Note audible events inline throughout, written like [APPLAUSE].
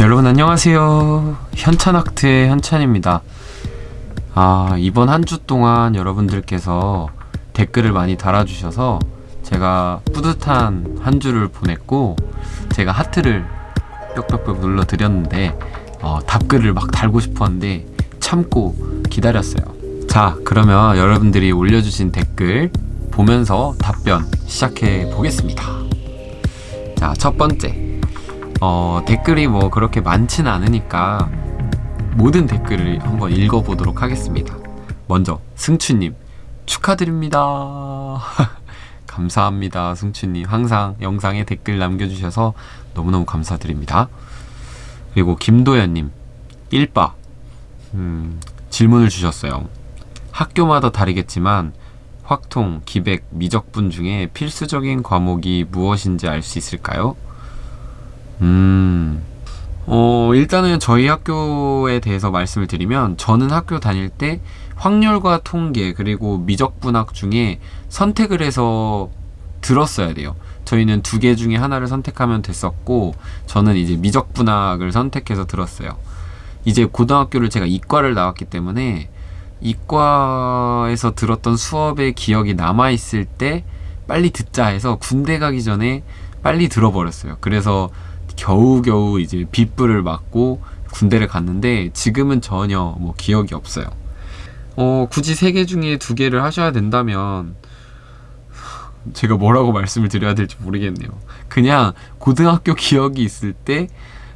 여러분 안녕하세요. 현찬학트의 현찬입니다. 아 이번 한 주 동안 여러분들께서 댓글을 많이 달아주셔서 제가 뿌듯한 한 주를 보냈고 제가 하트를 뿅뿅뿅 눌러 드렸는데 어, 답글을 막 달고 싶었는데 참고 기다렸어요. 자 그러면 여러분들이 올려주신 댓글 보면서 답변 시작해 보겠습니다. 자 첫 번째 어, 댓글이 뭐 그렇게 많진 않으니까 모든 댓글을 한번 읽어보도록 하겠습니다. 먼저 승추님 축하드립니다. [LAUGHS] 감사합니다. 승추님 항상 영상에 댓글 남겨주셔서 너무너무 감사드립니다. 그리고 김도현님 1바 음, 질문을 주셨어요. 학교마다 다르겠지만 확통, 기백, 미적분 중에 필수적인 과목이 무엇인지 알 수 있을까요? 음, 어, 일단은 저희 학교에 대해서 말씀을 드리면 저는 학교 다닐 때 확률과 통계 그리고 미적분학 중에 선택을 해서 들었어야 돼요. 저희는 두 개 중에 하나를 선택하면 됐었고 저는 이제 미적분학을 선택해서 들었어요. 이제 고등학교를 제가 이과를 나왔기 때문에 이과에서 들었던 수업의 기억이 남아있을 때 빨리 듣자 해서 군대 가기 전에 빨리 들어버렸어요. 그래서 겨우겨우 이제 빗불을 맞고 군대를 갔는데 지금은 전혀 뭐 기억이 없어요. 어, 굳이 세 개 중에 두 개를 하셔야 된다면 제가 뭐라고 말씀을 드려야 될지 모르겠네요. 그냥 고등학교 기억이 있을 때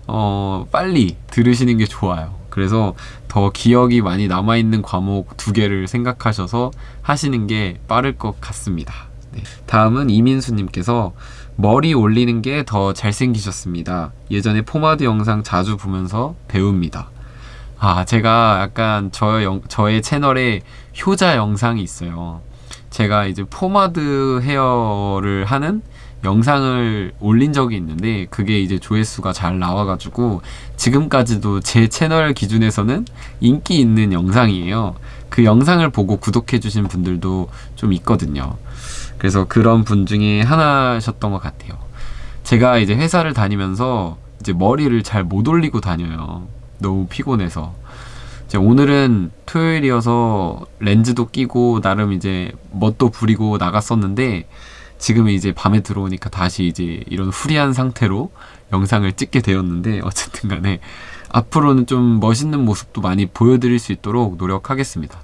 어, 빨리 들으시는 게 좋아요. 그래서 더 기억이 많이 남아있는 과목 두 개를 생각하셔서 하시는 게 빠를 것 같습니다. 네. 다음은 이민수님께서 머리 올리는 게 더 잘생기셨습니다. 예전에 포마드 영상 자주 보면서 배웁니다. 아, 제가 약간 저 영, 저의 채널에 효자 영상이 있어요. 제가 이제 포마드 헤어를 하는 영상을 올린 적이 있는데 그게 이제 조회수가 잘 나와가지고 지금까지도 제 채널 기준에서는 인기 있는 영상이에요. 그 영상을 보고 구독해주신 분들도 좀 있거든요. 그래서 그런 분 중에 하나셨던 것 같아요. 제가 이제 회사를 다니면서 이제 머리를 잘 못 올리고 다녀요. 너무 피곤해서. 오늘은 토요일이어서 렌즈도 끼고 나름 이제 멋도 부리고 나갔었는데 지금 이제 밤에 들어오니까 다시 이제 이런 후리한 상태로 영상을 찍게 되었는데 어쨌든 간에 앞으로는 좀 멋있는 모습도 많이 보여드릴 수 있도록 노력하겠습니다.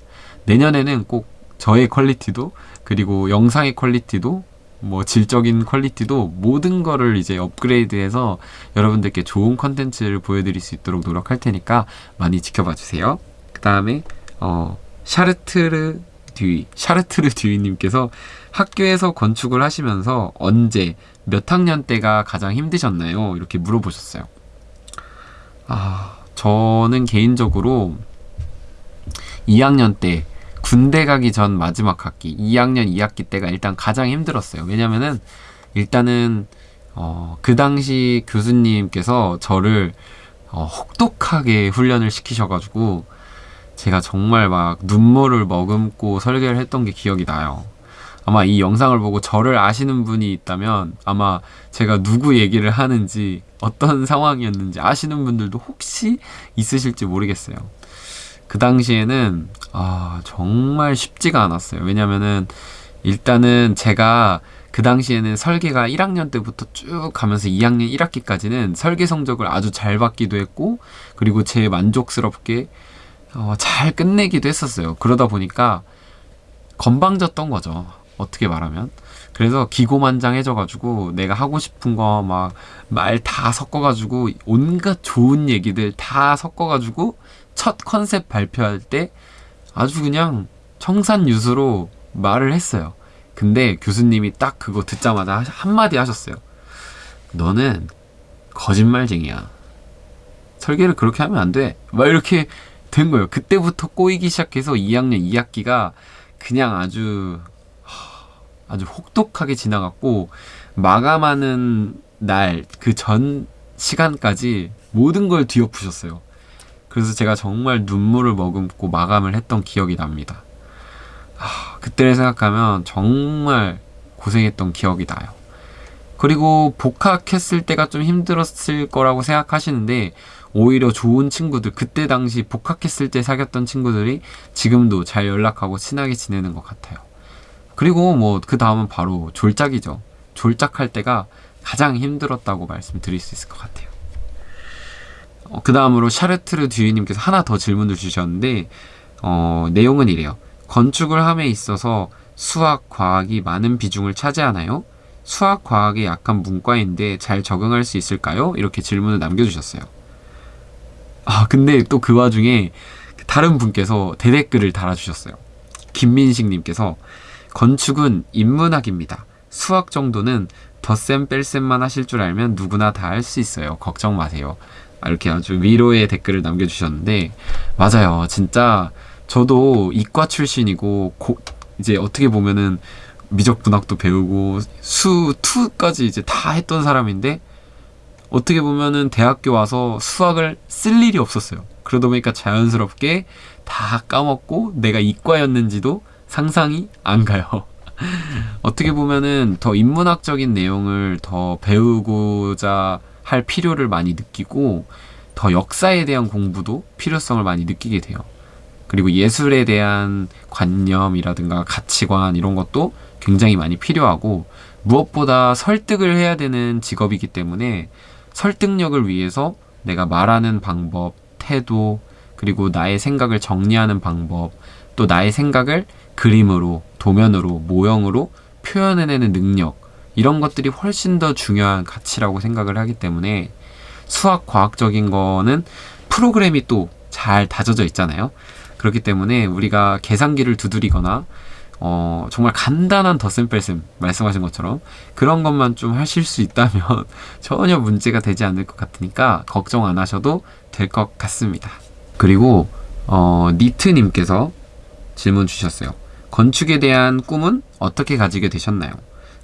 내년에는 꼭 저의 quality도 그리고 영상의 quality도 뭐 질적인 quality도 모든 거를 이제 업그레이드해서 여러분들께 좋은 컨텐츠를 보여드릴 수 있도록 노력할 테니까 많이 지켜봐 주세요. 그 다음에 어, 샤르트르 듀이 샤르트르 듀이님께서 학교에서 건축을 하시면서 언제 몇 학년 때가 가장 힘드셨나요? 이렇게 물어보셨어요. 아 저는 개인적으로 2학년 때 군대 가기 전 마지막 학기 2학년 2학기 때가 일단 가장 힘들었어요. 왜냐면은 일단은 어, 그 당시 교수님께서 저를 어, 혹독하게 훈련을 시키셔가지고 제가 정말 막 눈물을 머금고 설계를 했던 게 기억이 나요. 아마 이 영상을 보고 저를 아시는 분이 있다면 아마 제가 누구 얘기를 하는지 어떤 상황이었는지 아시는 분들도 혹시 있으실지 모르겠어요. 그 당시에는 아 정말 쉽지가 않았어요. 왜냐면은 일단은 제가 그 당시에는 설계가 1학년 때부터 쭉 가면서 2학년 1학기까지는 설계 성적을 아주 잘 받기도 했고 그리고 제 만족스럽게 어, 잘 끝내기도 했었어요. 그러다 보니까 건방졌던 거죠. 어떻게 말하면. 그래서 기고만장해져가지고 내가 하고 싶은 거 막 말 다 섞어가지고 온갖 좋은 얘기들 다 섞어가지고 첫 컨셉 발표할 때 아주 그냥 청산유수로 말을 했어요. 근데 교수님이 딱 그거 듣자마자 한마디 하셨어요. 너는 거짓말쟁이야. 설계를 그렇게 하면 안 돼. 막 이렇게 된 거예요. 그때부터 꼬이기 시작해서 2학년 2학기가 그냥 아주 아주 혹독하게 지나갔고 마감하는 날 그 전 시간까지 모든 걸 뒤엎으셨어요. 그래서 제가 정말 눈물을 머금고 마감을 했던 기억이 납니다. 하, 그때를 생각하면 정말 고생했던 기억이 나요. 그리고 복학했을 때가 좀 힘들었을 거라고 생각하시는데 오히려 좋은 친구들 그때 당시 복학했을 때 사귀었던 친구들이 지금도 잘 연락하고 친하게 지내는 것 같아요. 그리고 뭐 그 다음은 바로 졸작이죠. 졸작할 때가 가장 힘들었다고 말씀드릴 수 있을 것 같아요. 어, 그 다음으로 샤르트르 듀이님께서 하나 더 질문을 주셨는데 어, 내용은 이래요. 건축을 함에 있어서 수학, 과학이 많은 비중을 차지하나요? 수학, 과학이 약한 문과인데 잘 적응할 수 있을까요? 이렇게 질문을 남겨주셨어요. 아, 근데 또 그 와중에 다른 분께서 대댓글을 달아주셨어요. 김민식님께서 건축은 인문학입니다. 수학 정도는 덧셈 뺄셈만 하실 줄 알면 누구나 다 할 수 있어요. 걱정 마세요. 아, 이렇게 아주 위로의 댓글을 남겨주셨는데 맞아요. 진짜 저도 이과 출신이고 고, 이제 어떻게 보면은 미적 분학도 배우고 수 투까지 이제 다 했던 사람인데 어떻게 보면은 대학교 와서 수학을 쓸 일이 없었어요. 그러다 보니까 자연스럽게 다 까먹고 내가 이과였는지도 상상이 안 가요. [LAUGHS] 어떻게 보면은 더 인문학적인 내용을 더 배우고자 할 필요를 많이 느끼고 더 역사에 대한 공부도 필요성을 많이 느끼게 돼요. 그리고 예술에 대한 관념이라든가 가치관 이런 것도 굉장히 많이 필요하고 무엇보다 설득을 해야 되는 직업이기 때문에 설득력을 위해서 내가 말하는 방법, 태도, 그리고 나의 생각을 정리하는 방법, 또 나의 생각을 그림으로, 도면으로, 모형으로 표현해내는 능력, 이런 것들이 훨씬 더 중요한 가치라고 생각을 하기 때문에 수학 과학적인 거는 프로그램이 또 잘 다져져 있잖아요. 그렇기 때문에 우리가 계산기를 두드리거나 어, 정말 간단한 덧셈 뺄셈 말씀하신 것처럼 그런 것만 좀 하실 수 있다면 [LAUGHS] 전혀 문제가 되지 않을 것 같으니까 걱정 안 하셔도 될 것 같습니다. 그리고 어, 니트님께서 질문 주셨어요. 건축에 대한 꿈은 어떻게 가지게 되셨나요?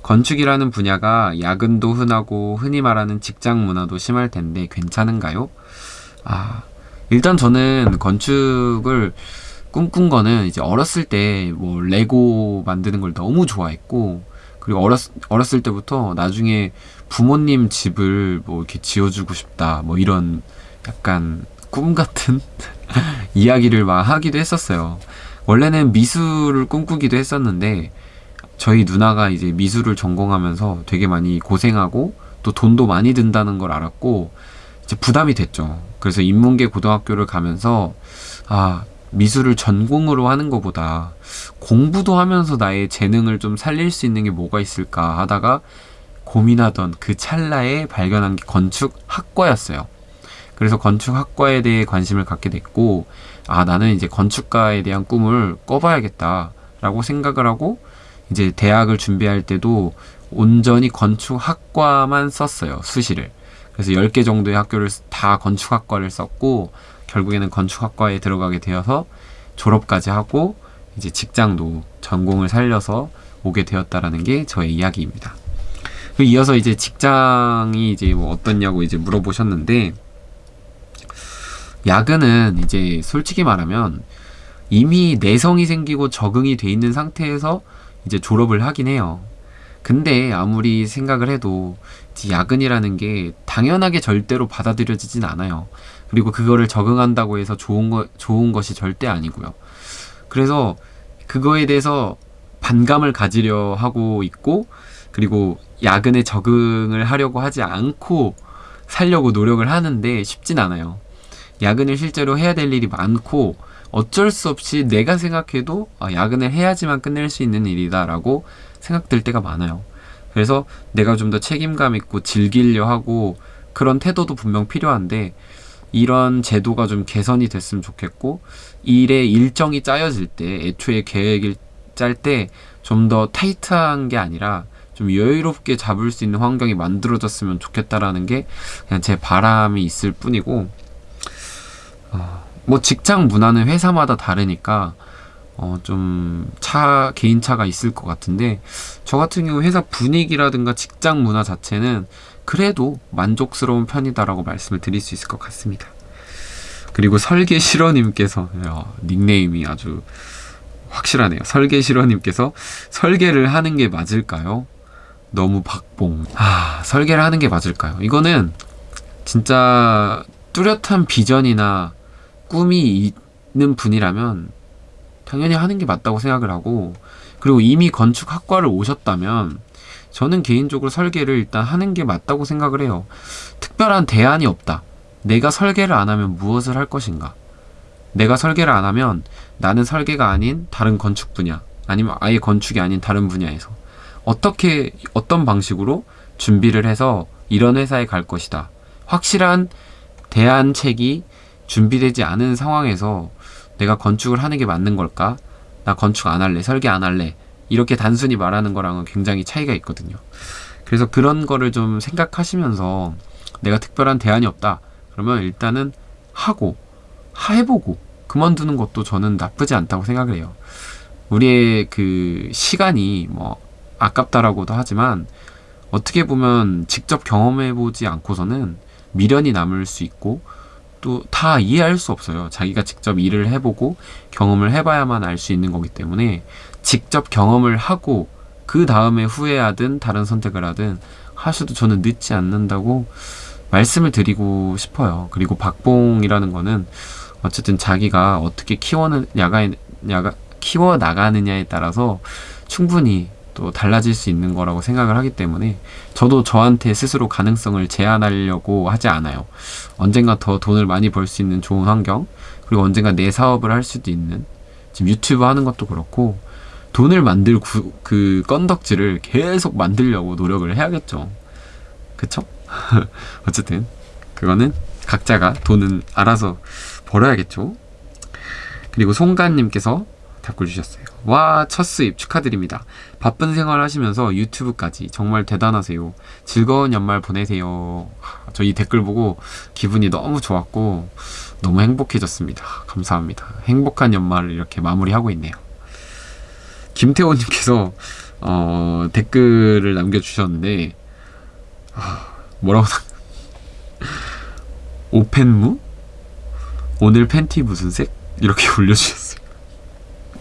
건축이라는 분야가 야근도 흔하고 흔히 말하는 직장 문화도 심할 텐데 괜찮은가요? 아, 일단 저는 건축을 꿈꾼 거는 이제 어렸을 때 뭐 레고 만드는 걸 너무 좋아했고 그리고 어렸, 어렸을 때부터 나중에 부모님 집을 뭐 이렇게 지어주고 싶다 뭐 이런 약간 꿈 같은 [LAUGHS] 이야기를 막 하기도 했었어요. 원래는 미술을 꿈꾸기도 했었는데 저희 누나가 이제 미술을 전공하면서 되게 많이 고생하고 또 돈도 많이 든다는 걸 알았고 이제 부담이 됐죠. 그래서 인문계 고등학교를 가면서 아 미술을 전공으로 하는 것보다 공부도 하면서 나의 재능을 좀 살릴 수 있는 게 뭐가 있을까 하다가 고민하던 그 찰나에 발견한 게 건축학과였어요. 그래서 건축학과에 대해 관심을 갖게 됐고, 아, 나는 이제 건축가에 대한 꿈을 꿔봐야겠다라고 생각을 하고, 이제 대학을 준비할 때도 온전히 건축학과만 썼어요. 수시를. 그래서 10개 정도의 학교를 다 건축학과를 썼고 결국에는 건축학과에 들어가게 되어서 졸업까지 하고 이제 직장도 전공을 살려서 오게 되었다라는 게 저의 이야기입니다. 그 이어서 이제 직장이 이제 뭐 어떻냐고 이제 물어보셨는데 야근은 이제 솔직히 말하면 이미 내성이 생기고 적응이 돼 있는 상태에서 이제 졸업을 하긴 해요. 근데 아무리 생각을 해도 야근이라는 게 당연하게 절대로 받아들여지진 않아요. 그리고 그거를 적응한다고 해서 좋은 거, 좋은 것이 절대 아니고요. 그래서 그거에 대해서 반감을 가지려 하고 있고, 그리고 야근에 적응을 하려고 하지 않고 살려고 노력을 하는데 쉽진 않아요. 야근을 실제로 해야 될 일이 많고, 어쩔 수 없이 내가 생각해도 아, 야근을 해야지만 끝낼 수 있는 일이다라고 생각될 때가 많아요. 그래서 내가 좀 더 책임감 있고 즐기려 하고 그런 태도도 분명 필요한데 이런 제도가 좀 개선이 됐으면 좋겠고 일의 일정이 짜여질 때 애초에 계획을 짤 때 좀 더 타이트한 게 아니라 좀 여유롭게 잡을 수 있는 환경이 만들어졌으면 좋겠다라는 게 그냥 제 바람이 있을 뿐이고 어, 뭐 직장 문화는 회사마다 다르니까 어, 좀 차, 개인차가 있을 것 같은데, 저 같은 경우 회사 분위기라든가 직장 문화 자체는 그래도 만족스러운 편이다라고 말씀을 드릴 수 있을 것 같습니다. 그리고 설계실어님께서, 닉네임이 아주 확실하네요. 설계실어님께서 설계를 하는 게 맞을까요? 너무 박봉. 아, 설계를 하는 게 맞을까요? 이거는 진짜 뚜렷한 비전이나 꿈이 있는 분이라면 당연히 하는 게 맞다고 생각을 하고 그리고 이미 건축학과를 오셨다면 저는 개인적으로 설계를 일단 하는 게 맞다고 생각을 해요. 특별한 대안이 없다. 내가 설계를 안 하면 무엇을 할 것인가? 내가 설계를 안 하면 나는 설계가 아닌 다른 건축 분야, 아니면 아예 건축이 아닌 다른 분야에서 어떻게, 어떤 방식으로 준비를 해서 이런 회사에 갈 것이다. 확실한 대안책이 준비되지 않은 상황에서 내가 건축을 하는 게 맞는 걸까? 나 건축 안 할래, 설계 안 할래. 이렇게 단순히 말하는 거랑은 굉장히 차이가 있거든요. 그래서 그런 거를 좀 생각하시면서 내가 특별한 대안이 없다. 그러면 일단은 하고, 해보고, 그만두는 것도 저는 나쁘지 않다고 생각을 해요. 우리의 그 시간이 뭐 아깝다라고도 하지만 어떻게 보면 직접 경험해보지 않고서는 미련이 남을 수 있고 또 다 이해할 수 없어요. 자기가 직접 일을 해보고 경험을 해봐야만 알 수 있는 거기 때문에 직접 경험을 하고 그 다음에 후회하든 다른 선택을 하든 하셔도 저는 늦지 않는다고 말씀을 드리고 싶어요. 그리고 박봉이라는 거는 어쨌든 자기가 어떻게 키워는 야가 야가 키워 나가느냐에 따라서 충분히 또 달라질 수 있는 거라고 생각을 하기 때문에 저도 저한테 스스로 가능성을 제한하려고 하지 않아요. 언젠가 더 돈을 많이 벌 수 있는 좋은 환경 그리고 언젠가 내 사업을 할 수도 있는 지금 유튜브 하는 것도 그렇고 돈을 만들 구, 그 건덕지를 계속 만들려고 노력을 해야겠죠. 그쵸? [LAUGHS] 어쨌든 그거는 각자가 돈은 알아서 벌어야겠죠. 그리고 송가님께서 댓글 주셨어요. 와, 첫 수입 축하드립니다. 바쁜 생활 하시면서 유튜브까지 정말 대단하세요. 즐거운 연말 보내세요. 저 이 댓글 보고 기분이 너무 좋았고 너무 행복해졌습니다. 감사합니다. 행복한 연말을 이렇게 마무리하고 있네요. 김태호님께서 어, 댓글을 남겨주셨는데 아, 뭐라고 오펜무? 오늘 팬티 무슨 색? 이렇게 [LAUGHS] 올려주셨어요.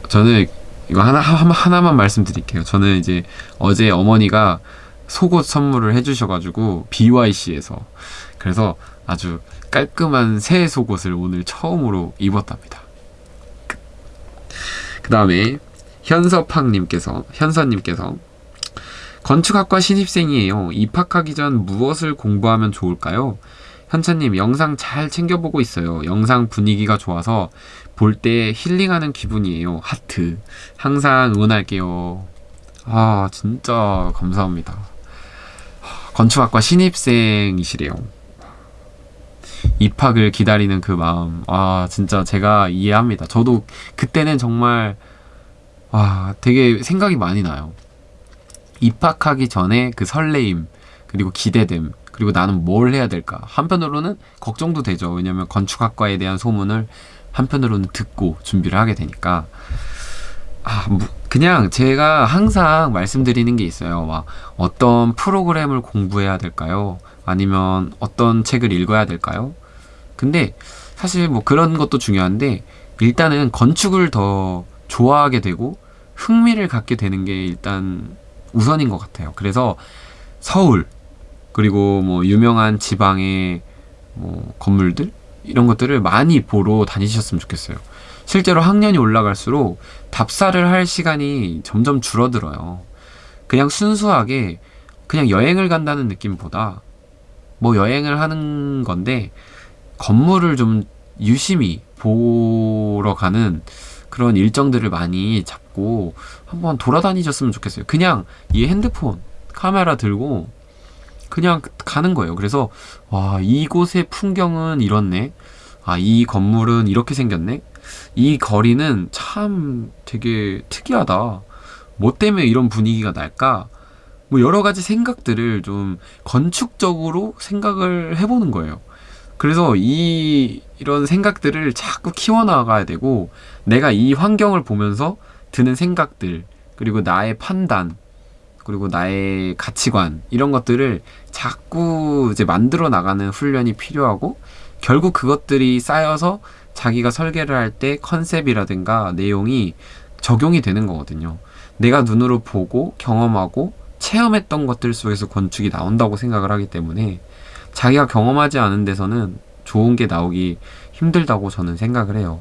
저는 이거 하나 하나만 말씀드릴게요. 저는 이제 어제 어머니가 속옷 선물을 해주셔가지고 BYC에서 그래서 아주 깔끔한 새 속옷을 오늘 처음으로 입었답니다. 그 다음에 현서팡님께서 현서님께서 건축학과 신입생이에요. 입학하기 전 무엇을 공부하면 좋을까요? 현찬님 영상 잘 챙겨보고 있어요. 영상 분위기가 좋아서 볼 때 힐링하는 기분이에요. 하트. 항상 응원할게요. 아 진짜 감사합니다. 건축학과 신입생이시래요. 입학을 기다리는 그 마음. 아 진짜 제가 이해합니다. 저도 그때는 정말 와 되게 생각이 많이 나요. 입학하기 전에 그 설레임 그리고 기대됨 그리고 나는 뭘 해야 될까 한편으로는 걱정도 되죠 왜냐면 건축학과에 대한 소문을 한편으로는 듣고 준비를 하게 되니까. 아 그냥 제가 항상 말씀드리는 게 있어요. 막 어떤 프로그램을 공부해야 될까요? 아니면 어떤 책을 읽어야 될까요? 근데 사실 뭐 그런 것도 중요한데 일단은 건축을 더 좋아하게 되고 흥미를 갖게 되는 게 일단 우선인 것 같아요. 그래서 서울 그리고 뭐 유명한 지방의 뭐 건물들 이런 것들을 많이 보러 다니셨으면 좋겠어요. 실제로 학년이 올라갈수록 답사를 할 시간이 점점 줄어들어요. 그냥 순수하게 그냥 여행을 간다는 느낌보다 뭐 여행을 하는 건데 건물을 좀 유심히 보러 가는 그런 일정들을 많이 잡고 한번 돌아다니셨으면 좋겠어요. 그냥 이 핸드폰 카메라 들고 그냥 가는 거예요. 그래서 와 이곳의 풍경은 이렇네. 아 이 건물은 이렇게 생겼네. 이 거리는 참 되게 특이하다. 뭐 때문에 이런 분위기가 날까? 뭐 여러 가지 생각들을 좀 건축적으로 생각을 해보는 거예요. 그래서 이 이런 생각들을 자꾸 키워나가야 되고 내가 이 환경을 보면서 드는 생각들 그리고 나의 판단 그리고 나의 가치관 이런 것들을 자꾸 이제 만들어 나가는 훈련이 필요하고 결국 그것들이 쌓여서 자기가 설계를 할 때 컨셉이라든가 내용이 적용이 되는 거거든요. 내가 눈으로 보고 경험하고 체험했던 것들 속에서 건축이 나온다고 생각을 하기 때문에 자기가 경험하지 않은 데서는 좋은 게 나오기 힘들다고 저는 생각을 해요.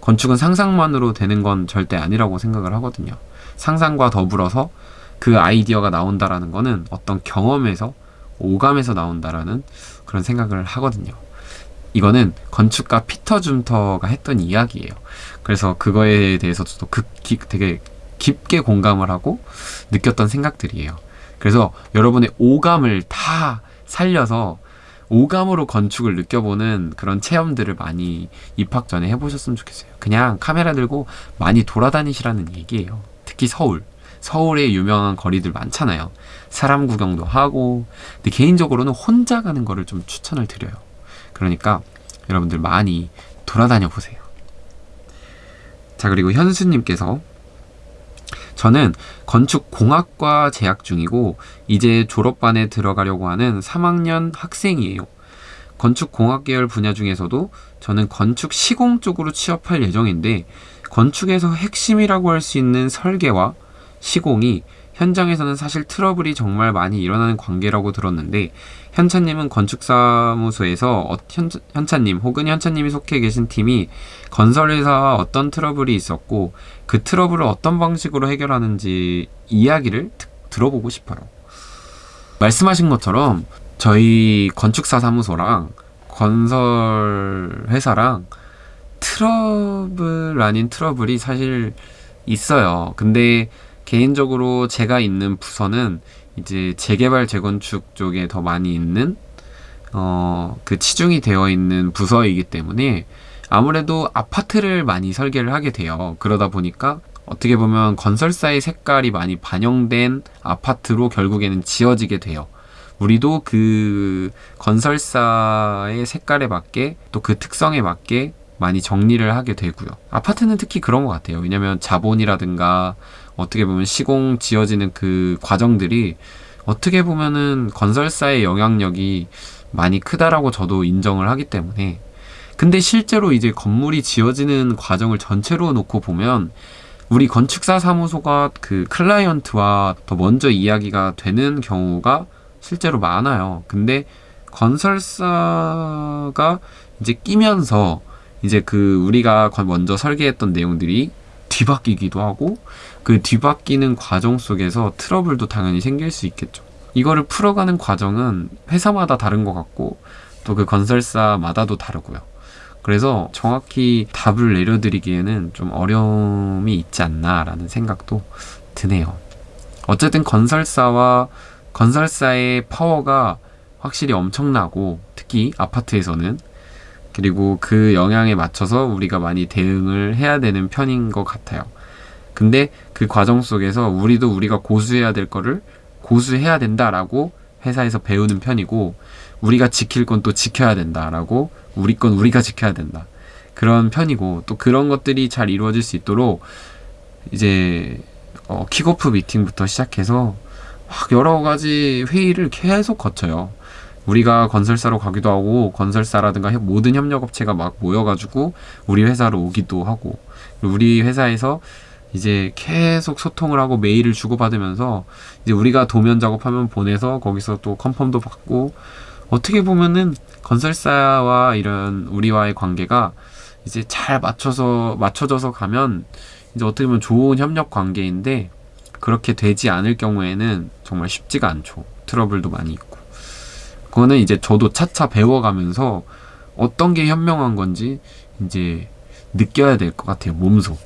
건축은 상상만으로 되는 건 절대 아니라고 생각을 하거든요. 상상과 더불어서 그 아이디어가 나온다라는 거는 어떤 경험에서 오감에서 나온다라는 그런 생각을 하거든요. 이거는 건축가 피터 줌터가 했던 이야기예요. 그래서 그거에 대해서 저도 그, 기, 되게 깊게 공감을 하고 느꼈던 생각들이에요. 그래서 여러분의 오감을 다 살려서 오감으로 건축을 느껴보는 그런 체험들을 많이 입학 전에 해보셨으면 좋겠어요. 그냥 카메라 들고 많이 돌아다니시라는 얘기예요. 특히 서울. 서울에 유명한 거리들 많잖아요. 사람 구경도 하고, 근데 개인적으로는 혼자 가는 거를 좀 추천을 드려요. 그러니까 여러분들 많이 돌아다녀 보세요. 자, 그리고 현수님께서 저는 건축공학과 재학 중이고 이제 졸업반에 들어가려고 하는 3학년 학생이에요. 건축공학 계열 분야 중에서도 저는 건축 시공 쪽으로 취업할 예정인데 건축에서 핵심이라고 할 수 있는 설계와 시공이 현장에서는 사실 트러블이 정말 많이 일어나는 관계라고 들었는데 현차님은 건축사무소에서 어, 현, 현차님 혹은 현차님이 속해 계신 팀이 건설회사와 어떤 트러블이 있었고 그 트러블을 어떤 방식으로 해결하는지 이야기를 드, 들어보고 싶어요. 말씀하신 것처럼 저희 건축사 사무소랑 건설 회사랑 트러블 아닌 트러블이 사실 있어요. 근데 개인적으로 제가 있는 부서는 이제 재개발 재건축 쪽에 더 많이 있는 어, 그 치중이 되어 있는 부서이기 때문에 아무래도 아파트를 많이 설계를 하게 돼요. 그러다 보니까 어떻게 보면 건설사의 색깔이 많이 반영된 아파트로 결국에는 지어지게 돼요. 우리도 그 건설사의 색깔에 맞게 또 그 특성에 맞게 많이 정리를 하게 되고요. 아파트는 특히 그런 것 같아요. 왜냐면 자본이라든가 어떻게 보면 시공 지어지는 그 과정들이 어떻게 보면은 건설사의 영향력이 많이 크다라고 저도 인정을 하기 때문에 근데 실제로 이제 건물이 지어지는 과정을 전체로 놓고 보면 우리 건축사 사무소가 그 클라이언트와 더 먼저 이야기가 되는 경우가 실제로 많아요. 근데 건설사가 이제 끼면서 이제 그 우리가 먼저 설계했던 내용들이 뒤바뀌기도 하고 그 뒤바뀌는 과정 속에서 트러블도 당연히 생길 수 있겠죠. 이거를 풀어가는 과정은 회사마다 다른 것 같고 또 그 건설사마다도 다르고요. 그래서 정확히 답을 내려드리기에는 좀 어려움이 있지 않나라는 생각도 드네요. 어쨌든 건설사와 건설사의 파워가 확실히 엄청나고 특히 아파트에서는 그리고 그 영향에 맞춰서 우리가 많이 대응을 해야 되는 편인 것 같아요. 근데 그 과정 속에서 우리도 우리가 고수해야 될 거를 고수해야 된다라고 회사에서 배우는 편이고 우리가 지킬 건 또 지켜야 된다라고 우리 건 우리가 지켜야 된다. 그런 편이고 또 그런 것들이 잘 이루어질 수 있도록 이제 어, 킥오프 미팅부터 시작해서 막 여러 가지 회의를 계속 거쳐요. 우리가 건설사로 가기도 하고 건설사라든가 모든 협력업체가 막 모여가지고 우리 회사로 오기도 하고 우리 회사에서 이제 계속 소통을 하고 메일을 주고받으면서 이제 우리가 도면 작업하면 보내서 거기서 또 컨펌도 받고 어떻게 보면은 건설사와 이런 우리와의 관계가 이제 잘 맞춰서 맞춰져서 가면 이제 어떻게 보면 좋은 협력 관계인데 그렇게 되지 않을 경우에는 정말 쉽지가 않죠. 트러블도 많이 있고. 그거는 이제 저도 차차 배워가면서 어떤 게 현명한 건지 이제 느껴야 될 것 같아요. 몸소.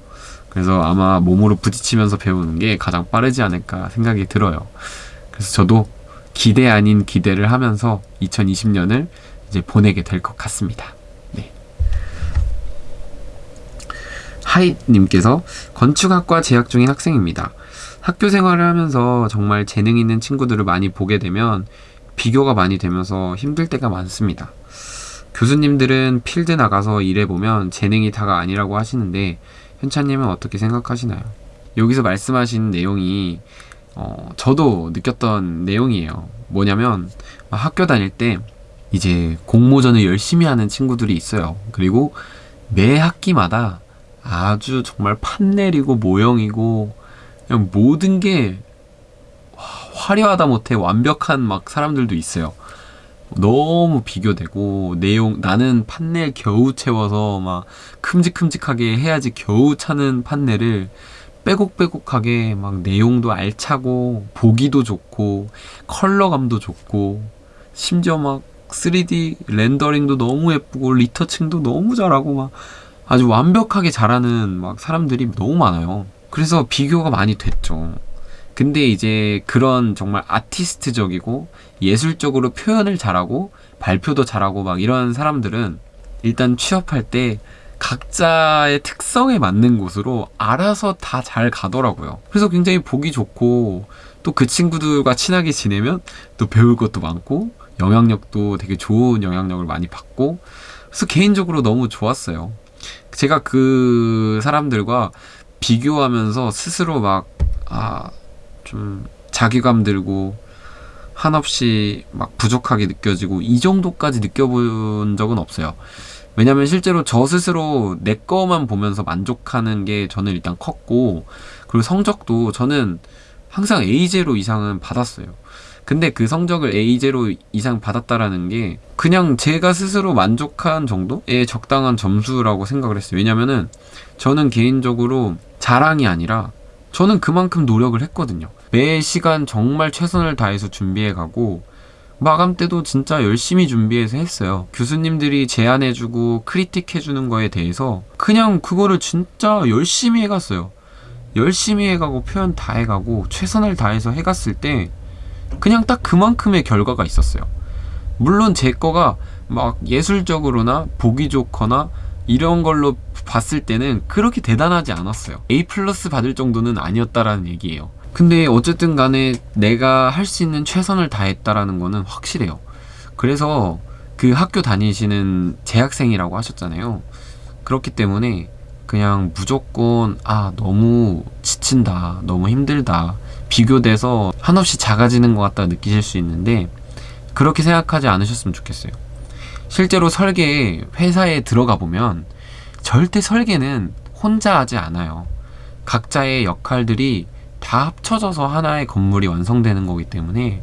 그래서 아마 몸으로 부딪히면서 배우는 게 가장 빠르지 않을까 생각이 들어요. 그래서 저도 기대 아닌 기대를 하면서 2020년을 이제 보내게 될 것 같습니다. 네. 하이님께서 건축학과 재학 중인 학생입니다. 학교 생활을 하면서 정말 재능 있는 친구들을 많이 보게 되면 비교가 많이 되면서 힘들 때가 많습니다. 교수님들은 필드 나가서 일해보면 재능이 다가 아니라고 하시는데 현찬님은 어떻게 생각하시나요? 여기서 말씀하신 내용이 어, 저도 느꼈던 내용이에요. 뭐냐면 학교 다닐 때 이제 공모전을 열심히 하는 친구들이 있어요. 그리고 매 학기마다 아주 정말 판넬이고 모형이고 그냥 모든 게 화려하다 못해 완벽한 막 사람들도 있어요. 너무 비교되고 내용 나는 판넬 겨우 채워서 막 큼직큼직하게 해야지 겨우 차는 판넬을 빼곡빼곡하게 막 내용도 알차고 보기도 좋고 컬러감도 좋고 심지어 막 3D 렌더링도 너무 예쁘고 리터칭도 너무 잘하고 막 아주 완벽하게 잘하는 막 사람들이 너무 많아요. 그래서 비교가 많이 됐죠. 근데 이제 그런 정말 아티스트적이고 예술적으로 표현을 잘하고 발표도 잘하고 막 이런 사람들은 일단 취업할 때 각자의 특성에 맞는 곳으로 알아서 다 잘 가더라고요. 그래서 굉장히 보기 좋고 또 그 친구들과 친하게 지내면 또 배울 것도 많고 영향력도 되게 좋은 영향력을 많이 받고 그래서 개인적으로 너무 좋았어요. 제가 그 사람들과 비교하면서 스스로 막, 아, 좀 자기감 들고 한없이 막 부족하게 느껴지고 이 정도까지 느껴본 적은 없어요. 왜냐면 실제로 저 스스로 내 거만 보면서 만족하는 게 저는 일단 컸고 그리고 성적도 저는 항상 A0 이상은 받았어요. 근데 그 성적을 A0 이상 받았다라는 게 그냥 제가 스스로 만족한 정도의 적당한 점수라고 생각을 했어요. 왜냐면은 저는 개인적으로 자랑이 아니라 저는 그만큼 노력을 했거든요. 매 시간 정말 최선을 다해서 준비해 가고 마감 때도 진짜 열심히 준비해서 했어요. 교수님들이 제안해주고 크리틱해주는 거에 대해서 그냥 그거를 진짜 열심히 해갔어요. 열심히 해가고 표현 다 해가고 최선을 다해서 해갔을 때 그냥 딱 그만큼의 결과가 있었어요. 물론 제 거가 막 예술적으로나 보기 좋거나 이런 걸로 봤을 때는 그렇게 대단하지 않았어요. A 플러스 받을 정도는 아니었다라는 얘기예요. 근데 어쨌든 간에 내가 할 수 있는 최선을 다했다라는 거는 확실해요. 그래서 그 학교 다니시는 재학생이라고 하셨잖아요. 그렇기 때문에 그냥 무조건 아 너무 지친다 너무 힘들다 비교돼서 한없이 작아지는 것 같다 느끼실 수 있는데 그렇게 생각하지 않으셨으면 좋겠어요 실제로 설계에 회사에 들어가 보면 절대 설계는 혼자 하지 않아요 각자의 역할들이 다 합쳐져서 하나의 건물이 완성되는 거기 때문에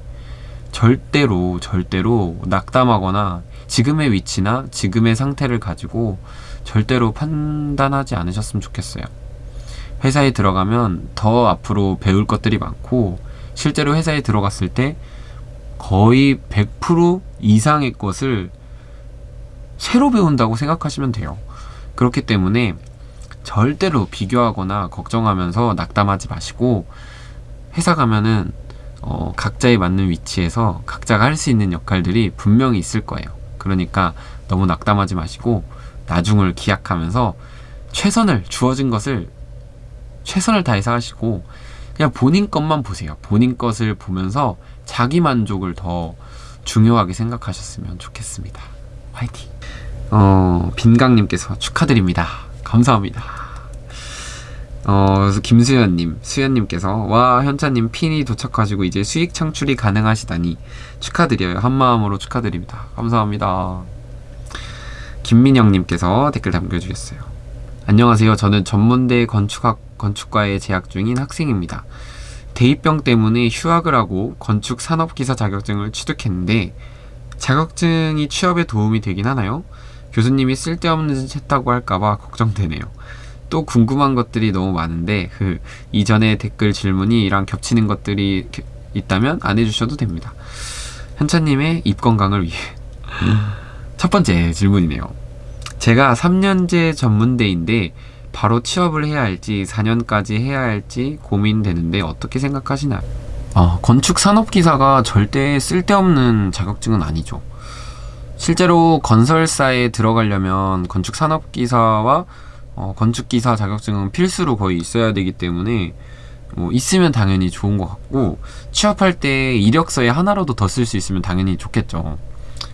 절대로 절대로 낙담하거나 지금의 위치나 지금의 상태를 가지고 절대로 판단하지 않으셨으면 좋겠어요. 회사에 들어가면 더 앞으로 배울 것들이 많고 실제로 회사에 들어갔을 때 거의 100% 이상의 것을 새로 배운다고 생각하시면 돼요. 그렇기 때문에 절대로 비교하거나 걱정하면서 낙담하지 마시고 회사 가면은 어, 각자에 맞는 위치에서 각자가 할 수 있는 역할들이 분명히 있을 거예요. 그러니까 너무 낙담하지 마시고 나중을 기약하면서 최선을 주어진 것을 최선을 다해서 하시고 그냥 본인 것만 보세요. 본인 것을 보면서 자기 만족을 더 중요하게 생각하셨으면 좋겠습니다. 화이팅! 어, 빈강님께서 축하드립니다. 감사합니다. 어, 그래서 김수현님, 수현님께서 와 현차님 핀이 도착하시고 이제 수익 창출이 가능하시다니 축하드려요. 한마음으로 축하드립니다. 감사합니다. 김민영님께서 댓글 남겨주셨어요. 안녕하세요. 저는 전문대 건축학 건축과에 재학 중인 학생입니다. 대입병 때문에 휴학을 하고 건축 산업기사 자격증을 취득했는데 자격증이 취업에 도움이 되긴 하나요? 교수님이 쓸데없는 짓 했다고 할까봐 걱정되네요. 또 궁금한 것들이 너무 많은데 그 이전에 댓글 질문이랑 겹치는 것들이 있다면 안 해주셔도 됩니다. 현차님의 입 건강을 위해 [LAUGHS] 첫 번째 질문이네요. 제가 3년제 전문대인데 바로 취업을 해야 할지 4년까지 해야 할지 고민되는데 어떻게 생각하시나요? 어, 건축 산업기사가 절대 쓸데없는 자격증은 아니죠. 실제로 건설사에 들어가려면 건축 산업기사와 어, 건축기사 자격증은 필수로 거의 있어야 되기 때문에 뭐 있으면 당연히 좋은 것 같고 취업할 때 이력서에 하나라도 더 쓸 수 있으면 당연히 좋겠죠.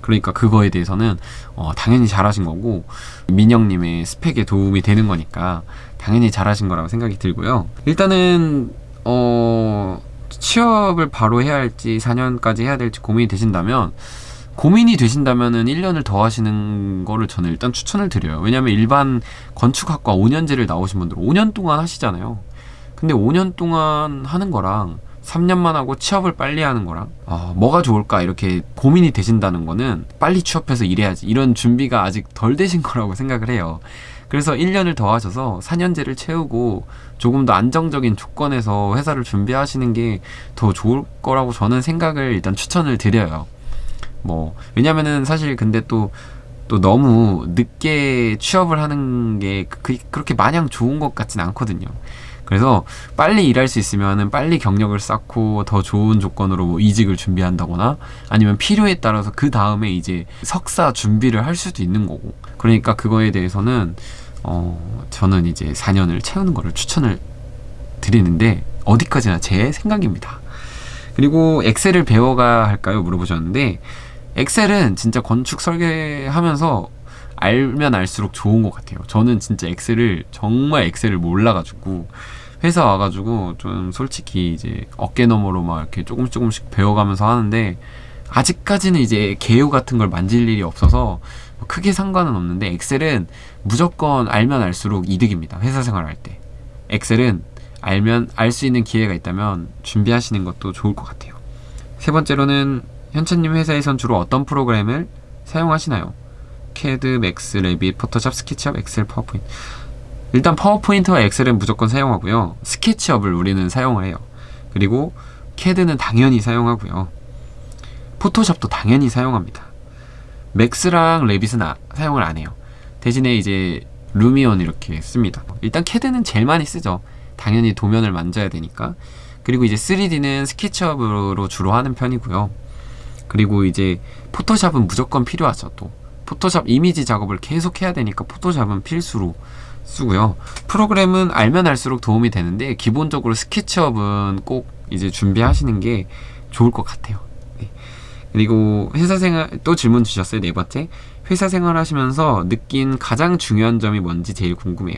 그러니까 그거에 대해서는 어, 당연히 잘하신 거고 민영님의 스펙에 도움이 되는 거니까 당연히 잘하신 거라고 생각이 들고요. 일단은 어, 취업을 바로 해야 할지 4년까지 해야 될지 고민이 되신다면 고민이 되신다면은 1년을 더 하시는 거를 저는 일단 추천을 드려요. 왜냐면 일반 건축학과 5년제를 나오신 분들 5년 동안 하시잖아요. 근데 5년 동안 하는 거랑 3년만 하고 취업을 빨리 하는 거랑 어, 뭐가 좋을까 이렇게 고민이 되신다는 거는 빨리 취업해서 일해야지 이런 준비가 아직 덜 되신 거라고 생각을 해요. 그래서 1년을 더 하셔서 4년제를 채우고 조금 더 안정적인 조건에서 회사를 준비하시는 게 더 좋을 거라고 저는 생각을 일단 추천을 드려요. 뭐 왜냐면은 사실 근데 또또 너무 늦게 취업을 하는 게 그, 그렇게 마냥 좋은 것 같진 않거든요. 그래서 빨리 일할 수 있으면은 빨리 경력을 쌓고 더 좋은 조건으로 뭐 이직을 준비한다거나 아니면 필요에 따라서 그 다음에 이제 석사 준비를 할 수도 있는 거고 그러니까 그거에 대해서는 어 저는 이제 4년을 채우는 거를 추천을 드리는데 어디까지나 제 생각입니다. 그리고 엑셀을 배워가 할까요? 물어보셨는데 엑셀은 진짜 건축 설계하면서 알면 알수록 좋은 것 같아요. 저는 진짜 엑셀을 정말 엑셀을 몰라가지고 회사 와가지고 좀 솔직히 이제 어깨 너머로 막 이렇게 조금씩 조금씩 배워가면서 하는데 아직까지는 이제 개요 같은 걸 만질 일이 없어서 크게 상관은 없는데 Excel은 무조건 알면 알수록 이득입니다. 회사 생활할 때. Excel은 알면 알 수 있는 기회가 있다면 준비하시는 것도 좋을 것 같아요. 세 번째로는 현채님 회사에선 주로 어떤 프로그램을 사용하시나요? 캐드, Max, Revit, Photoshop, SketchUp, Excel, PowerPoint. 일단 PowerPoint와 Excel은 무조건 사용하고요. SketchUp을 우리는 사용을 해요. 그리고 캐드는 당연히 사용하고요. Photoshop도 당연히 사용합니다. Max랑 Revit은 아, 사용을 안 해요. 대신에 이제 Lumion 이렇게 씁니다. 일단 캐드는 제일 많이 쓰죠. 당연히 도면을 만져야 되니까. 그리고 이제 3D는 SketchUp으로 주로 하는 편이고요. 그리고 이제 Photoshop은 무조건 필요하죠. 또 포토샵 이미지 작업을 계속 해야 되니까 포토샵은 필수로 쓰고요. 프로그램은 알면 알수록 도움이 되는데 기본적으로 스케치업은 꼭 이제 준비하시는 게 좋을 것 같아요. 네. 그리고 회사 생활 또 질문 주셨어요. 네 번째. 회사 생활 하시면서 느낀 가장 중요한 점이 뭔지 제일 궁금해요.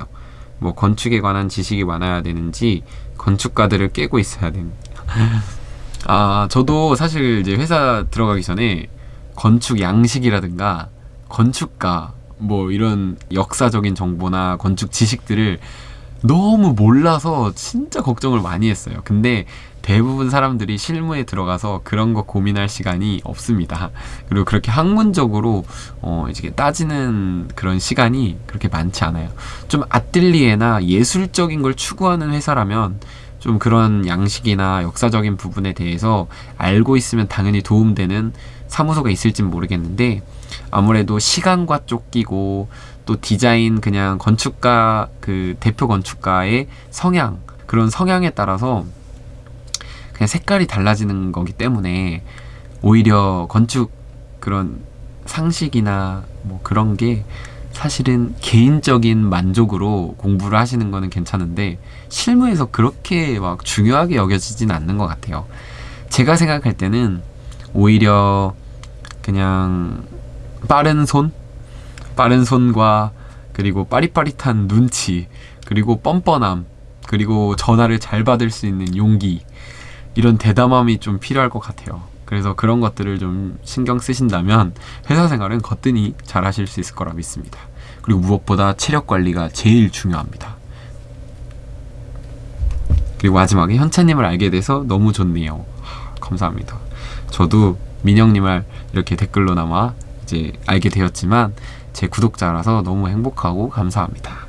뭐 건축에 관한 지식이 많아야 되는지 건축가들을 깨고 있어야 됩니다. 아, 저도 사실 이제 회사 들어가기 전에 건축 양식이라든가 건축가 뭐 이런 역사적인 정보나 건축 지식들을 너무 몰라서 진짜 걱정을 많이 했어요. 근데 대부분 사람들이 실무에 들어가서 그런 거 고민할 시간이 없습니다. 그리고 그렇게 학문적으로 어 이제 따지는 그런 시간이 그렇게 많지 않아요. 좀 아뜰리에나 예술적인 걸 추구하는 회사라면 좀 그런 양식이나 역사적인 부분에 대해서 알고 있으면 당연히 도움되는 사무소가 있을진 모르겠는데 아무래도 시간과 쫓기고 또 디자인 그냥 건축가 그 대표 건축가의 성향 그런 성향에 따라서 그냥 색깔이 달라지는 거기 때문에 오히려 건축 그런 상식이나 뭐 그런 게 사실은 개인적인 만족으로 공부를 하시는 거는 괜찮은데 실무에서 그렇게 막 중요하게 여겨지진 않는 것 같아요. 제가 생각할 때는 오히려 그냥 빠른 손, 빠른 손과 그리고 빠릿빠릿한 눈치, 그리고 뻔뻔함, 그리고 전화를 잘 받을 수 있는 용기 이런 대담함이 좀 필요할 것 같아요. 그래서 그런 것들을 좀 신경 쓰신다면 회사 생활은 거뜬히 잘 하실 수 있을 거라 믿습니다. 그리고 무엇보다 체력 관리가 제일 중요합니다. 그리고 마지막에 현찬님을 알게 돼서 너무 좋네요. 감사합니다. 저도 민영님을 이렇게 댓글로나마 이제 알게 되었지만 제 구독자라서 너무 행복하고 감사합니다.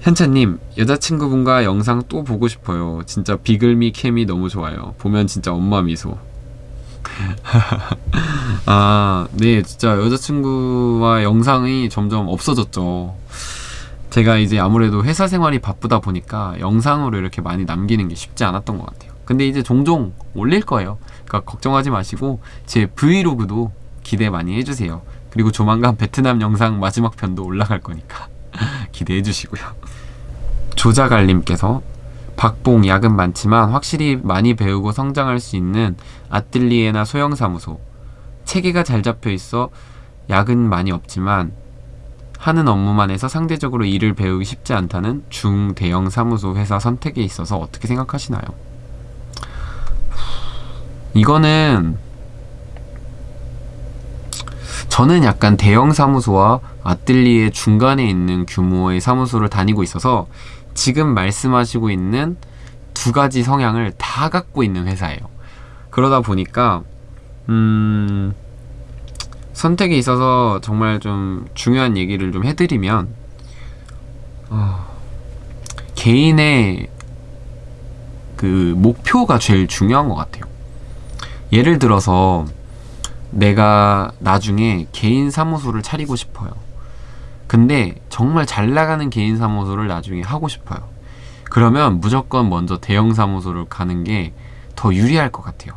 현찬님, 여자친구분과 영상 또 보고 싶어요. 진짜 비글미 캠이 너무 좋아요. 보면 진짜 엄마 미소. [LAUGHS] 아, 네, 진짜 여자친구와 영상이 점점 없어졌죠. 제가 이제 아무래도 회사 생활이 바쁘다 보니까 영상으로 이렇게 많이 남기는 게 쉽지 않았던 것 같아요. 근데 이제 종종 올릴 거예요. 그러니까 걱정하지 마시고 제 브이로그도 기대 많이 해주세요. 그리고 조만간 베트남 영상 마지막 편도 올라갈 거니까 [LAUGHS] 기대해 주시고요. 조자갈님께서 박봉 야근 많지만 확실히 많이 배우고 성장할 수 있는 아뜰리에나 소형사무소 체계가 잘 잡혀 있어 야근 많이 없지만 하는 업무만 해서 상대적으로 일을 배우기 쉽지 않다는 중대형 사무소 회사 선택에 있어서 어떻게 생각하시나요? 이거는 저는 약간 대형 사무소와 아뜰리에 중간에 있는 규모의 사무소를 다니고 있어서 지금 말씀하시고 있는 두 가지 성향을 다 갖고 있는 회사예요. 그러다 보니까 음, 선택에 있어서 정말 좀 중요한 얘기를 좀 해드리면 어, 개인의 그 목표가 제일 중요한 것 같아요. 예를 들어서 내가 나중에 개인 사무소를 차리고 싶어요. 근데 정말 잘 나가는 개인 사무소를 나중에 하고 싶어요. 그러면 무조건 먼저 대형 사무소를 가는 게 더 유리할 것 같아요.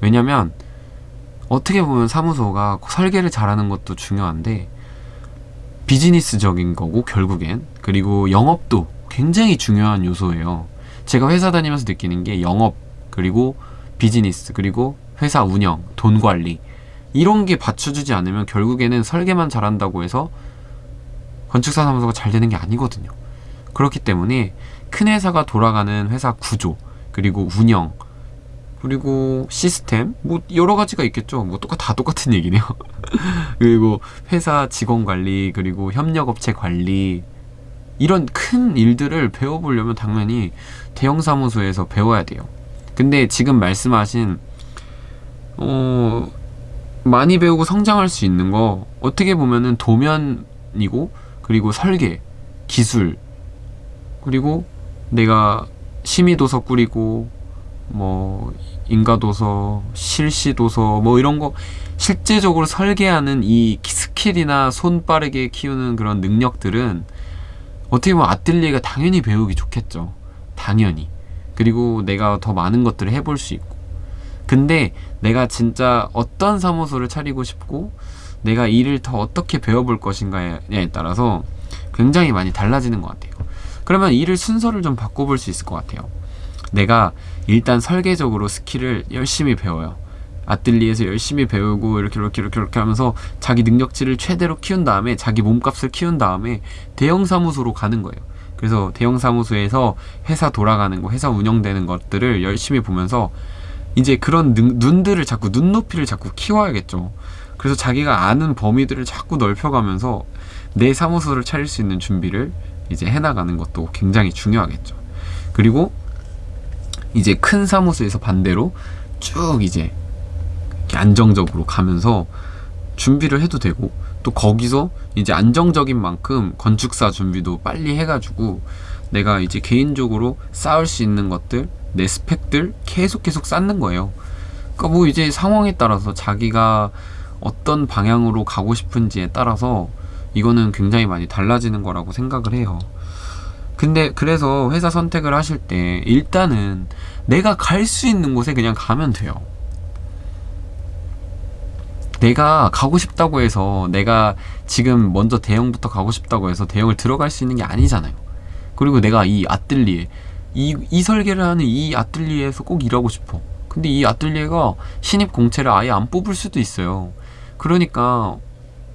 왜냐면 어떻게 보면 사무소가 설계를 잘하는 것도 중요한데 비즈니스적인 거고 결국엔 그리고 영업도 굉장히 중요한 요소예요. 제가 회사 다니면서 느끼는 게 영업 그리고 비즈니스 그리고 회사 운영, 돈 관리 이런 게 받쳐주지 않으면 결국에는 설계만 잘한다고 해서 건축사 사무소가 잘 되는 게 아니거든요. 그렇기 때문에 큰 회사가 돌아가는 회사 구조 그리고 운영 그리고 시스템 뭐 여러 가지가 있겠죠. 뭐 똑같 다 똑같은 얘기네요. [LAUGHS] 그리고 회사 직원 관리 그리고 협력업체 관리 이런 큰 일들을 배워보려면 당연히 대형 사무소에서 배워야 돼요. 근데 지금 말씀하신 어 많이 배우고 성장할 수 있는 거 어떻게 보면은 도면이고 그리고 설계, 기술 그리고 내가 심의도서 꾸리고 뭐 인가도서, 실시도서 뭐 이런 거 실제적으로 설계하는 이 스킬이나 손 빠르게 키우는 그런 능력들은 어떻게 보면 아뜰리에가 당연히 배우기 좋겠죠. 당연히. 그리고 내가 더 많은 것들을 해볼 수 있고. 근데 내가 진짜 어떤 사무소를 차리고 싶고 내가 일을 더 어떻게 배워볼 것인가에 따라서 굉장히 많이 달라지는 것 같아요. 그러면 일을 순서를 좀 바꿔볼 수 있을 것 같아요. 내가 일단 설계적으로 스킬을 열심히 배워요. 아뜰리에서 열심히 배우고 이렇게 이렇게 이렇게 이렇게 하면서 자기 능력치를 최대로 키운 다음에 자기 몸값을 키운 다음에 대형 사무소로 가는 거예요. 그래서 대형 사무소에서 회사 돌아가는 거, 회사 운영되는 것들을 열심히 보면서 이제 그런 능, 눈들을 자꾸 눈높이를 자꾸 키워야겠죠. 그래서 자기가 아는 범위들을 자꾸 넓혀가면서 내 사무소를 차릴 수 있는 준비를 이제 해나가는 것도 굉장히 중요하겠죠. 그리고 이제 큰 사무소에서 반대로 쭉 이제 안정적으로 가면서 준비를 해도 되고 또 거기서 이제 안정적인 만큼 건축사 준비도 빨리 해가지고 내가 이제 개인적으로 쌓을 수 있는 것들 내 스펙들 계속 계속 쌓는 거예요. 그러니까 뭐 이제 상황에 따라서 자기가 어떤 방향으로 가고 싶은지에 따라서 이거는 굉장히 많이 달라지는 거라고 생각을 해요. 근데 그래서 회사 선택을 하실 때 일단은 내가 갈 수 있는 곳에 그냥 가면 돼요. 내가 가고 싶다고 해서 내가 지금 먼저 대형부터 가고 싶다고 해서 대형을 들어갈 수 있는 게 아니잖아요. 그리고 내가 이 아뜰리에 이, 이 설계를 하는 이 아뜰리에에서 꼭 일하고 싶어. 근데 이 아뜰리에가 신입 공채를 아예 안 뽑을 수도 있어요. 그러니까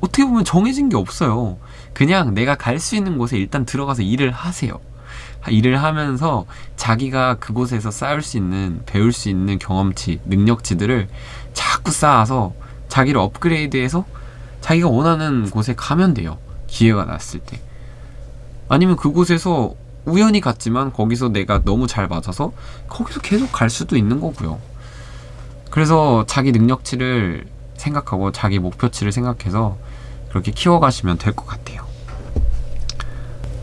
어떻게 보면 정해진 게 없어요. 그냥 내가 갈 수 있는 곳에 일단 들어가서 일을 하세요. 일을 하면서 자기가 그곳에서 쌓을 수 있는, 배울 수 있는 경험치, 능력치들을 자꾸 쌓아서 자기를 업그레이드해서 자기가 원하는 곳에 가면 돼요. 기회가 났을 때. 아니면 그곳에서 우연히 갔지만 거기서 내가 너무 잘 맞아서 거기서 계속 갈 수도 있는 거고요. 그래서 자기 능력치를 생각하고 자기 목표치를 생각해서 그렇게 키워가시면 될 것 같아요.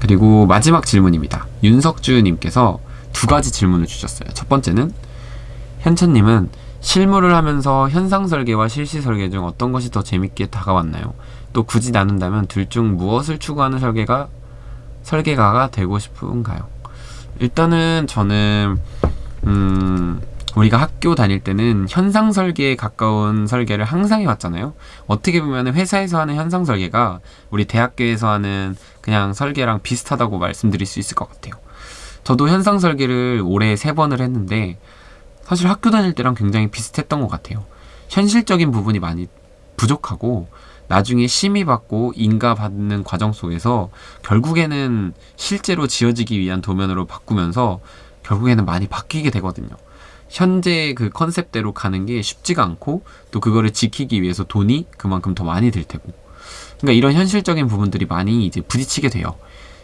그리고 마지막 질문입니다. 윤석주님께서 두 가지 질문을 주셨어요. 첫 번째는 현천님은 실무를 하면서 현상 설계와 실시 설계 중 어떤 것이 더 재밌게 다가왔나요? 또 굳이 나눈다면 둘 중 무엇을 추구하는 설계가 설계가가 되고 싶은가요? 일단은 저는 음 우리가 학교 다닐 때는 현상 설계에 가까운 설계를 항상 해왔잖아요. 어떻게 보면 회사에서 하는 현상 설계가 우리 대학교에서 하는 그냥 설계랑 비슷하다고 말씀드릴 수 있을 것 같아요. 저도 현상 설계를 올해 세 번을 했는데 사실 학교 다닐 때랑 굉장히 비슷했던 것 같아요. 현실적인 부분이 많이 부족하고 나중에 심의받고 인가받는 과정 속에서 결국에는 실제로 지어지기 위한 도면으로 바꾸면서 결국에는 많이 바뀌게 되거든요. 현재 그 컨셉대로 가는 게 쉽지가 않고 또 그거를 지키기 위해서 돈이 그만큼 더 많이 들 테고 그러니까 이런 현실적인 부분들이 많이 이제 부딪히게 돼요.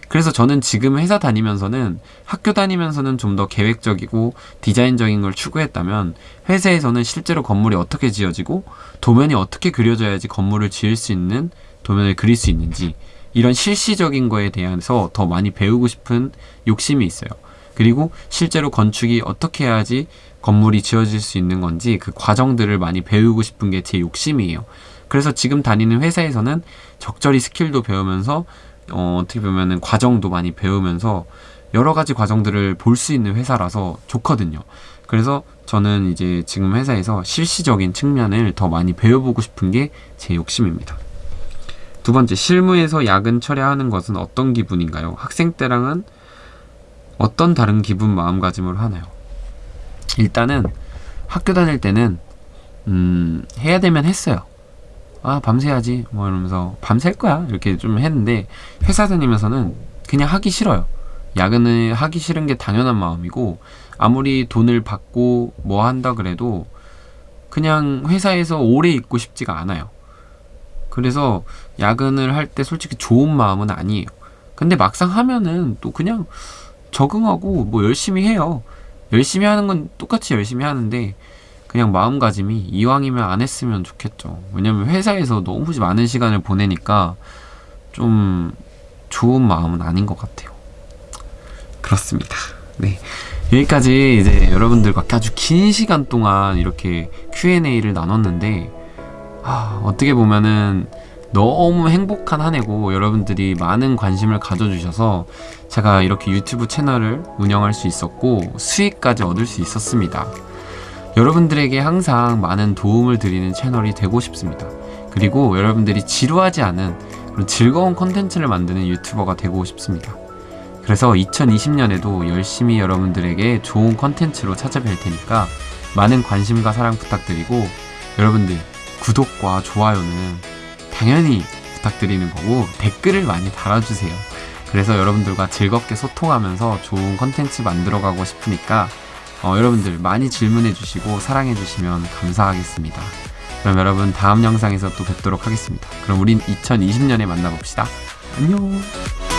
그래서 저는 지금 회사 다니면서는 학교 다니면서는 좀 더 계획적이고 디자인적인 걸 추구했다면 회사에서는 실제로 건물이 어떻게 지어지고 도면이 어떻게 그려져야지 건물을 지을 수 있는 도면을 그릴 수 있는지 이런 실시적인 거에 대해서 더 많이 배우고 싶은 욕심이 있어요. 그리고 실제로 건축이 어떻게 해야지 건물이 지어질 수 있는 건지 그 과정들을 많이 배우고 싶은 게 제 욕심이에요. 그래서 지금 다니는 회사에서는 적절히 스킬도 배우면서 어, 어떻게 보면은 과정도 많이 배우면서 여러 가지 과정들을 볼 수 있는 회사라서 좋거든요. 그래서 저는 이제 지금 회사에서 실시적인 측면을 더 많이 배워보고 싶은 게 제 욕심입니다. 두 번째, 실무에서 야근 철회하는 것은 어떤 기분인가요? 학생 때랑은 어떤 다른 기분 마음가짐으로 하나요? 일단은 학교 다닐 때는 음, 해야 되면 했어요. 아, 밤새야지. 뭐 이러면서 밤샐 거야. 이렇게 좀 했는데 회사 다니면서는 그냥 하기 싫어요. 야근을 하기 싫은 게 당연한 마음이고 아무리 돈을 받고 뭐 한다 그래도 그냥 회사에서 오래 있고 싶지가 않아요. 그래서 야근을 할 때 솔직히 좋은 마음은 아니에요. 근데 막상 하면은 또 그냥 적응하고 뭐 열심히 해요. 열심히 하는 건 똑같이 열심히 하는데 그냥 마음가짐이 이왕이면 안 했으면 좋겠죠. 왜냐면 회사에서 너무 많은 시간을 보내니까 좀 좋은 마음은 아닌 것 같아요. 그렇습니다. 네. 여기까지 이제 여러분들과 아주 긴 시간 동안 이렇게 Q&A를 나눴는데, 아, 어떻게 보면은 너무 행복한 한 해고 여러분들이 많은 관심을 가져주셔서 제가 이렇게 유튜브 채널을 운영할 수 있었고 수익까지 얻을 수 있었습니다. 여러분들에게 항상 많은 도움을 드리는 채널이 되고 싶습니다. 그리고 여러분들이 지루하지 않은 그런 즐거운 컨텐츠를 만드는 유튜버가 되고 싶습니다. 그래서 2020년에도 열심히 여러분들에게 좋은 컨텐츠로 찾아뵐 테니까 많은 관심과 사랑 부탁드리고 여러분들 구독과 좋아요는 당연히 부탁드리는 거고 댓글을 많이 달아주세요. 그래서 여러분들과 즐겁게 소통하면서 좋은 컨텐츠 만들어가고 싶으니까 어, 여러분들 많이 질문해 주시고 사랑해 주시면 감사하겠습니다. 그럼 여러분 다음 영상에서 또 뵙도록 하겠습니다. 그럼 우린 2020년에 만나봅시다. 안녕!